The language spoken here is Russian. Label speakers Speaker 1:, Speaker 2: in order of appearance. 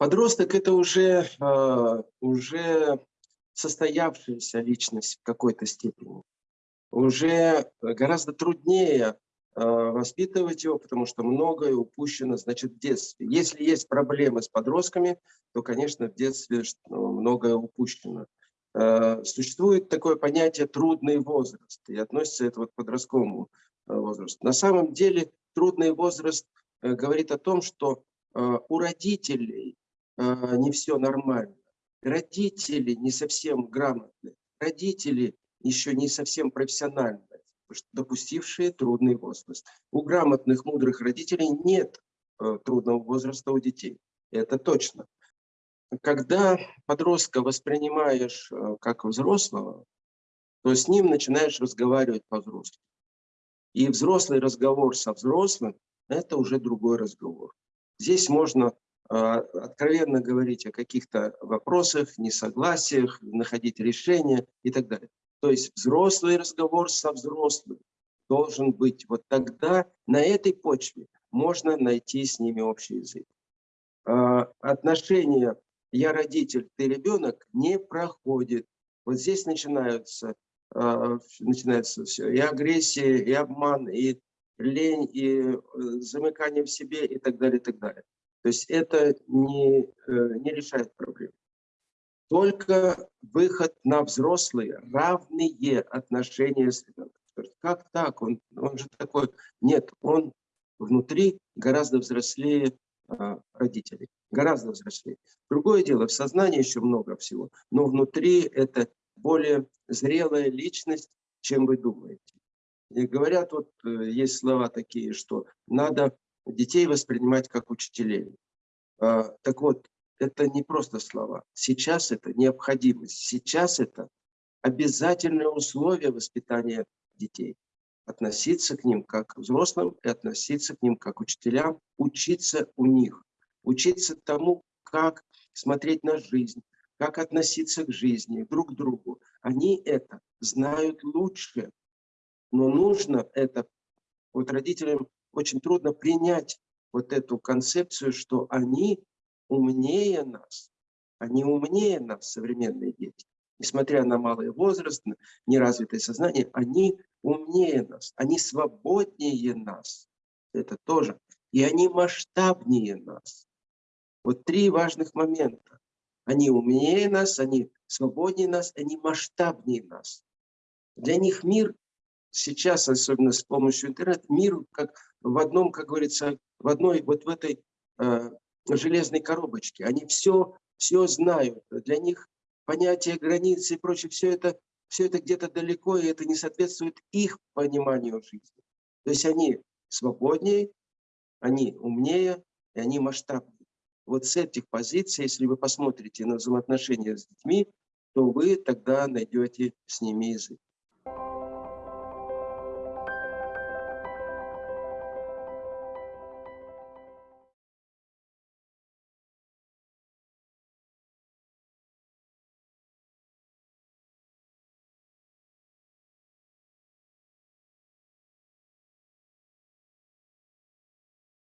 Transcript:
Speaker 1: Подросток – это уже, э, уже состоявшаяся личность в какой-то степени. Уже гораздо труднее э, воспитывать его, потому что многое упущено, значит, в детстве. Если есть проблемы с подростками, то, конечно, в детстве многое упущено. Э, существует такое понятие «трудный возраст», и относится это вот к подростковому возрасту. На самом деле трудный возраст говорит о том, что у родителей а, не все нормально. Родители не совсем грамотные, родители еще не совсем профессиональные, допустившие трудный возраст. У грамотных, мудрых родителей нет э, трудного возраста у детей. Это точно. Когда подростка воспринимаешь э, как взрослого, то с ним начинаешь разговаривать по-взрослому. И взрослый разговор со взрослым – это уже другой разговор. Здесь можно откровенно говорить о каких-то вопросах, несогласиях, находить решения и так далее. То есть взрослый разговор со взрослым должен быть. Вот тогда на этой почве можно найти с ними общий язык. А, отношения «я родитель, ты ребенок» не проходит. Вот здесь начинаются, а, начинается все. И агрессия, и обман, и лень, и э, замыкание в себе и так далее, и так далее. То есть это не, э, не решает проблему. Только выход на взрослые, равные отношения с ребенком. Как так? Он, он же такой... Нет, он внутри гораздо взрослее а, родителей. Гораздо взрослее. Другое дело, в сознании еще много всего, но внутри это более зрелая личность, чем вы думаете. И говорят, вот э, есть слова такие, что надо детей воспринимать как учителей. А, так вот, это не просто слова. Сейчас это необходимость. Сейчас это обязательное условие воспитания детей. Относиться к ним как к взрослым и относиться к ним как к учителям, учиться у них, учиться тому, как смотреть на жизнь, как относиться к жизни, друг к другу. Они это знают лучше, но нужно это, вот родителям очень трудно принять вот эту концепцию, что они умнее нас. Они умнее нас, современные дети. Несмотря на малый возраст, на неразвитое сознание, они умнее нас, они свободнее нас. Это тоже. И они масштабнее нас. Вот три важных момента. Они умнее нас, они свободнее нас, они масштабнее нас. Для них мир сейчас, особенно с помощью интернета, мир как в одном, как говорится, в одной, вот в этой э, железной коробочке. Они все, все знают. Для них понятие границы и прочее, все это, все это где-то далеко, и это не соответствует их пониманию жизни. То есть они свободнее, они умнее, и они масштабнее. Вот с этих позиций, если вы посмотрите на взаимоотношения с детьми, то вы тогда найдете с ними язык.